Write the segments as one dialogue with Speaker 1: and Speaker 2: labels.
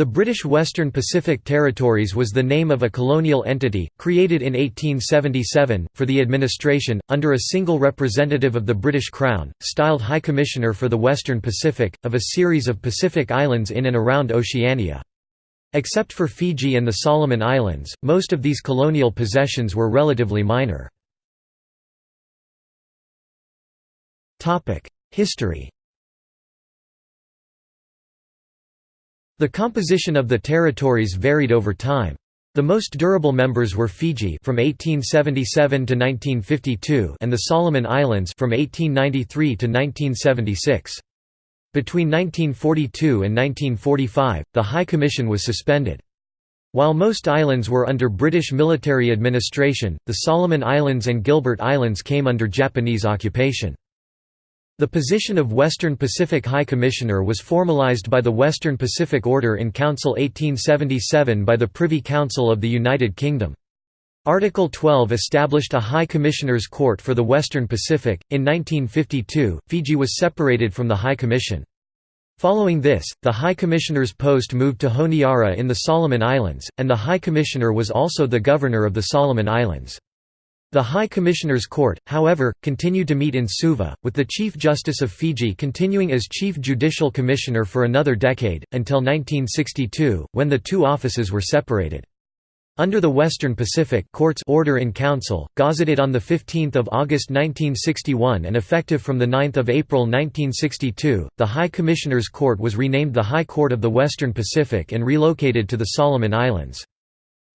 Speaker 1: The British Western Pacific Territories was the name of a colonial entity, created in 1877, for the administration, under a single representative of the British Crown, styled High Commissioner for the Western Pacific, of a series of Pacific islands in and around Oceania. Except for Fiji and the Solomon Islands, most of these colonial possessions were relatively minor. History The composition of the territories varied over time. The most durable members were Fiji from 1877 to 1952 and the Solomon Islands from 1893 to 1976. Between 1942 and 1945, the High Commission was suspended. While most islands were under British military administration, the Solomon Islands and Gilbert Islands came under Japanese occupation. The position of Western Pacific High Commissioner was formalized by the Western Pacific Order in Council 1877 by the Privy Council of the United Kingdom. Article 12 established a High Commissioner's Court for the Western Pacific. In 1952, Fiji was separated from the High Commission. Following this, the High Commissioner's post moved to Honiara in the Solomon Islands, and the High Commissioner was also the governor of the Solomon Islands. The High Commissioner's Court, however, continued to meet in Suva, with the Chief Justice of Fiji continuing as Chief Judicial Commissioner for another decade, until 1962, when the two offices were separated. Under the Western Pacific Court's Order in Council, gazetted on 15 August 1961 and effective from 9 April 1962, the High Commissioner's Court was renamed the High Court of the Western Pacific and relocated to the Solomon Islands.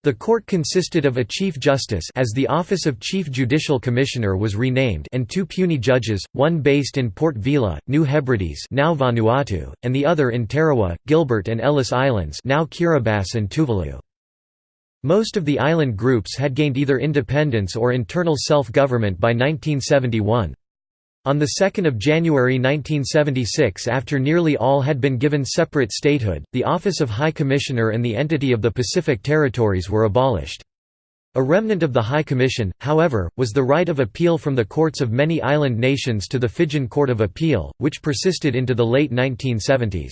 Speaker 1: The court consisted of a Chief Justice as the Office of Chief Judicial Commissioner was renamed and two puisne judges, one based in Port Vila, New Hebrides now Vanuatu, and the other in Tarawa, Gilbert and Ellice Islands now Kiribati and Tuvalu. Most of the island groups had gained either independence or internal self-government by 1971. On 2 January 1976 after nearly all had been given separate statehood, the Office of High Commissioner and the entity of the Pacific Territories were abolished. A remnant of the High Commission, however, was the right of appeal from the courts of many island nations to the Fijian Court of Appeal, which persisted into the late 1970s.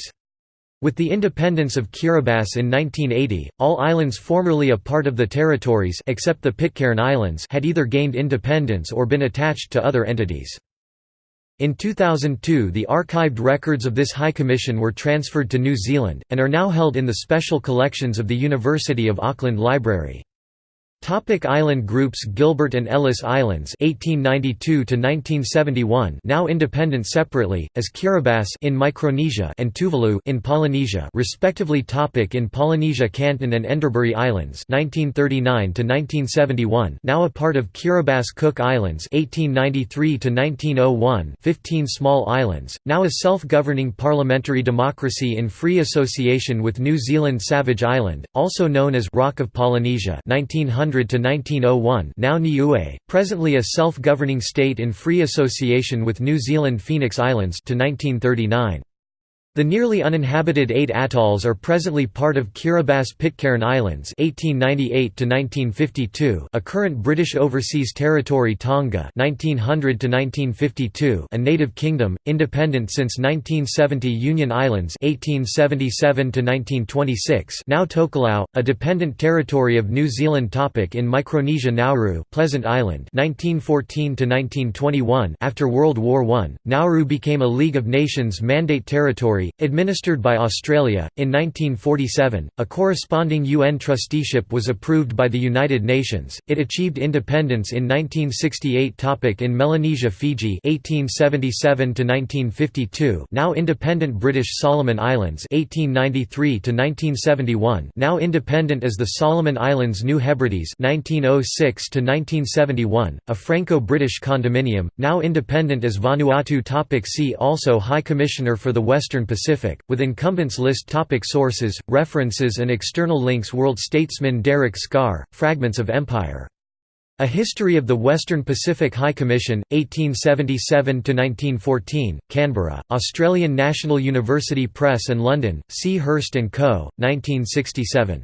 Speaker 1: With the independence of Kiribati in 1980, all islands formerly a part of the territories except the Pitcairn Islands had either gained independence or been attached to other entities. In 2002 the archived records of this High Commission were transferred to New Zealand, and are now held in the special collections of the University of Auckland Library. Topic island groups Gilbert and Ellice Islands 1892 1971 now independent separately as Kiribati in Micronesia and Tuvalu in Polynesia respectively. Topic in Polynesia Canton and Enderbury Islands 1939 1971 now a part of Kiribati Cook Islands 1893 1901 15 small islands now a self-governing parliamentary democracy in free association with New Zealand Savage Island also known as Rock of Polynesia 1900 to 1901 now Niue, presently a self-governing state in free association with New Zealand Phoenix Islands to 1939. The nearly uninhabited eight atolls are presently part of Kiribati Pitcairn Islands 1898 a current British Overseas Territory Tonga 1900 a native kingdom, independent since 1970 Union Islands 1877 now Tokelau, a dependent territory of New Zealand topic in Micronesia Nauru Pleasant Island 1914 after World War I, Nauru became a League of Nations mandate territory administered by Australia. In 1947, a corresponding UN trusteeship was approved by the United Nations. It achieved independence in 1968. Topic in Melanesia, Fiji, 1877 to 1952. Now independent British Solomon Islands, 1893 to 1971. Now independent as the Solomon Islands, New Hebrides, 1906 to 1971. A Franco-British condominium, now independent as Vanuatu. Topic see also High Commissioner for the Western Pacific, with incumbents list topic Sources, references and external links World statesman Deryck Scarr, Fragments of Empire. A History of the Western Pacific High Commission, 1877–1914, Canberra, Australian National University Press and London, C. Hurst & Co., 1967.